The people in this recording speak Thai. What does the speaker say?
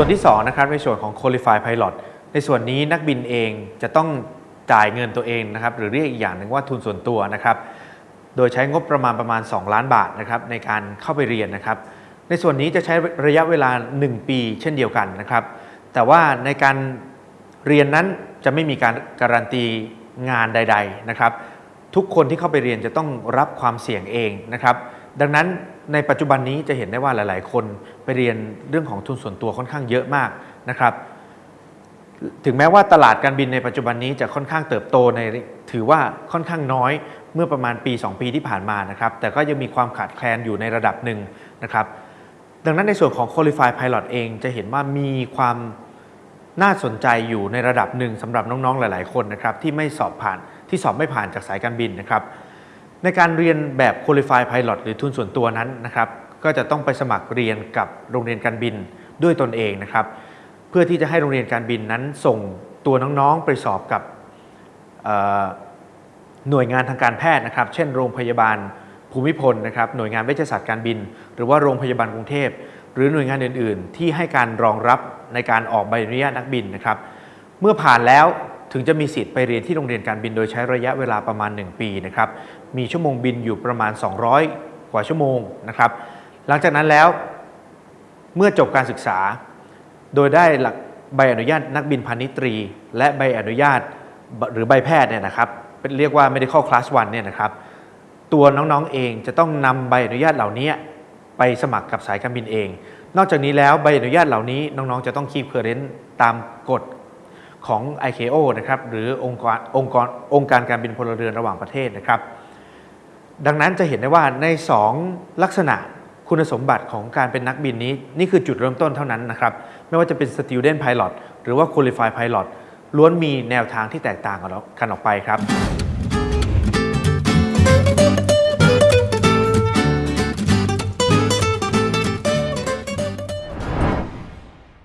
ส่วนที่2นะครับในส่วนของ Qualify Pilot ในส่วนนี้นักบินเองจะต้องจ่ายเงินตัวเองนะครับหรือเรียกอีกอย่างหนึ่งว่าทุนส่วนตัวนะครับโดยใช้งบประมาณประมาณ 2 ล้านบาทนะครับในการเข้าไปเรียนนะครับ ในส่วนนี้จะใช้ระยะเวลา 1 ปีเช่นเดียวกันนะครับ แต่ว่าในการเรียนนั้นจะไม่มีการการันตีงานใด ๆนะครับ ทุกคนที่เข้าไปเรียนจะต้องรับความเสี่ยงเองนะครับ ดังนั้นในปัจจุบันนี้จะเห็นได้ว่าหลาย ๆ คนไปเรียนเรื่องของทุนส่วนตัวค่อนข้างเยอะมากนะครับ ถึงแม้ว่าตลาดการบินในปัจจุบันนี้จะค่อนข้างเติบโตในถือว่าค่อนข้างน้อยเมื่อประมาณปี 2 ปีที่ผ่านมานะครับ แต่ก็ยังมีความขาดแคลนอยู่ในระดับหนึ่งนะครับ ดังนั้นในส่วนของ Qualify Pilot เองจะเห็นว่ามีความน่าสนใจอยู่ในระดับหนึ่งสำหรับน้อง ๆ หลาย ๆ คนนะครับที่ไม่สอบผ่านที่สอบไม่ผ่านจากสายการบินนะครับ ในการเรียนแบบ Qualify Pilot หรือทุนส่วนตัวนั้นนะครับก็จะต้องไปสมัครเรียนกับโรงเรียนการบินด้วยตนเองนะครับ เพื่อที่จะให้โรงเรียนการบินนั้นส่งตัวน้องๆไปสอบกับหน่วยงานทางการแพทย์นะครับ เช่น โรงพยาบาลภูมิพลนะครับหน่วยงานเวชศาสตร์การบิน หรือว่าโรงพยาบาลกรุงเทพ หรือหน่วยงานอื่น ๆ ที่ให้การรองรับในการออกใบอนุญาตนักบินนะครับ เมื่อผ่านแล้ว ถึงจะมีสิทธิ์ไปเรียนที่โรงเรียนการบินโดยใช้ระยะเวลาประมาณ 1 ปีนะครับมีชั่วโมงบินอยู่ประมาณ 200 กว่าชั่วโมงนะครับหลังจากนั้นแล้วเมื่อจบการศึกษา โดยได้หลักใบอนุญาตนักบินพาณิชย์ตรี และใบอนุญาตหรือใบแพทย์เนี่ยนะครับเป็นเรียกว่า medical class 1เนี่ยนะครับตัวน้องๆเองจะต้องนำใบอนุญาตเหล่านี้ไปสมัครกับสายการบินเอง นอกจากนี้แล้วใบอนุญาตเหล่านี้น้องๆจะต้องคี p เคอร์เรนต์ตามกฎ ของ ICAO นะครับหรือองค์กรองค์กรองค์การการบินพลเรือนระหว่างประเทศนะครับ ดังนั้นจะเห็นได้ว่าใน 2 ลักษณะคุณสมบัติของการเป็นนักบินนี้ นี่คือจุดเริ่มต้นเท่านั้นนะครับ ไม่ว่าจะเป็น Student Pilot หรือว่า Qualified Pilot ล้วนมีแนวทางที่แตกต่างกันออกไปครับ